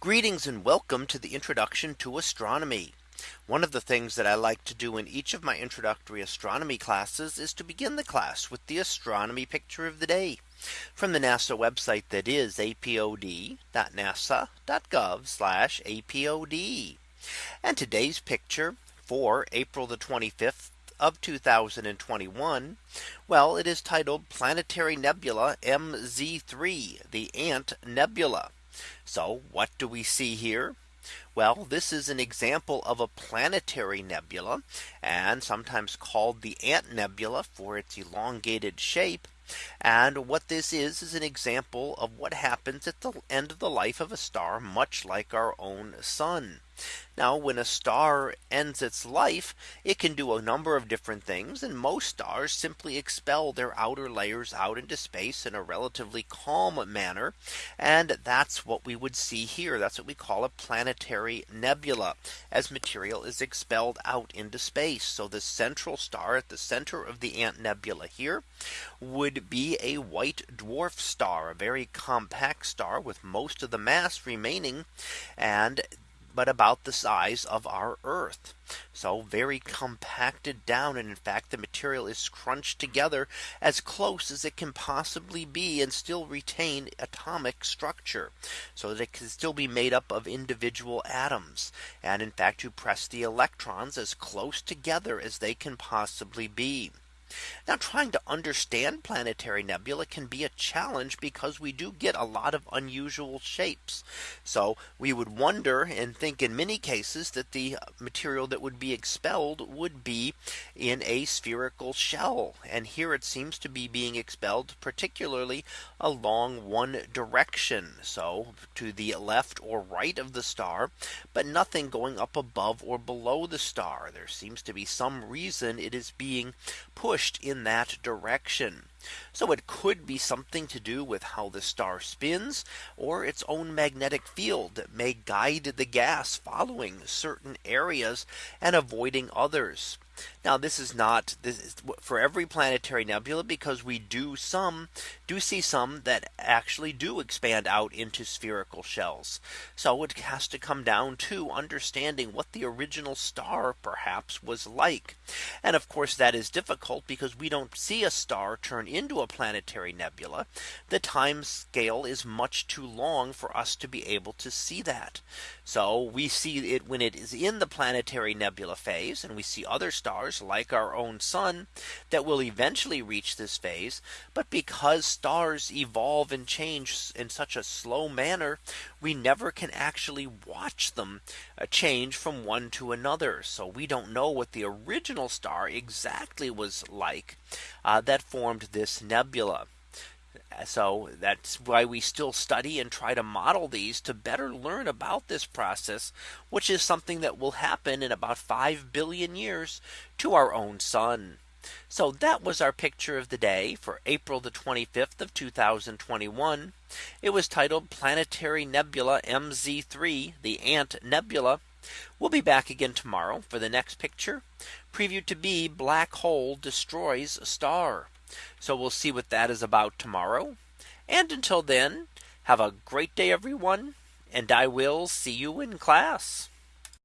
Greetings and welcome to the introduction to astronomy. One of the things that I like to do in each of my introductory astronomy classes is to begin the class with the astronomy picture of the day from the NASA website that is apod.nasa.gov apod. And today's picture for April the 25th of 2021. Well, it is titled Planetary Nebula MZ3, the Ant Nebula. So what do we see here? Well, this is an example of a planetary nebula and sometimes called the Ant Nebula for its elongated shape. And what this is is an example of what happens at the end of the life of a star much like our own sun. Now when a star ends its life, it can do a number of different things and most stars simply expel their outer layers out into space in a relatively calm manner. And that's what we would see here. That's what we call a planetary nebula as material is expelled out into space. So the central star at the center of the Ant Nebula here would be a white dwarf star, a very compact star with most of the mass remaining. And but about the size of our Earth. So very compacted down. And in fact, the material is crunched together as close as it can possibly be and still retain atomic structure. So that it can still be made up of individual atoms. And in fact, you press the electrons as close together as they can possibly be. Now trying to understand planetary nebula can be a challenge because we do get a lot of unusual shapes. So we would wonder and think in many cases that the uh, material that would be expelled would be in a spherical shell. And here it seems to be being expelled particularly along one direction. So to the left or right of the star, but nothing going up above or below the star. There seems to be some reason it is being pushed pushed in that direction. So it could be something to do with how the star spins or its own magnetic field that may guide the gas following certain areas and avoiding others. Now this is not this is for every planetary nebula because we do some do see some that actually do expand out into spherical shells. So it has to come down to understanding what the original star perhaps was like. And of course that is difficult because we don't see a star turn into a planetary nebula. The time scale is much too long for us to be able to see that. So we see it when it is in the planetary nebula phase and we see other stars stars like our own sun that will eventually reach this phase. But because stars evolve and change in such a slow manner, we never can actually watch them uh, change from one to another. So we don't know what the original star exactly was like uh, that formed this nebula. So that's why we still study and try to model these to better learn about this process, which is something that will happen in about 5 billion years to our own sun. So that was our picture of the day for April the 25th of 2021. It was titled Planetary Nebula MZ3, the Ant Nebula. We'll be back again tomorrow for the next picture previewed to be black hole destroys star. So we'll see what that is about tomorrow. And until then, have a great day, everyone. And I will see you in class.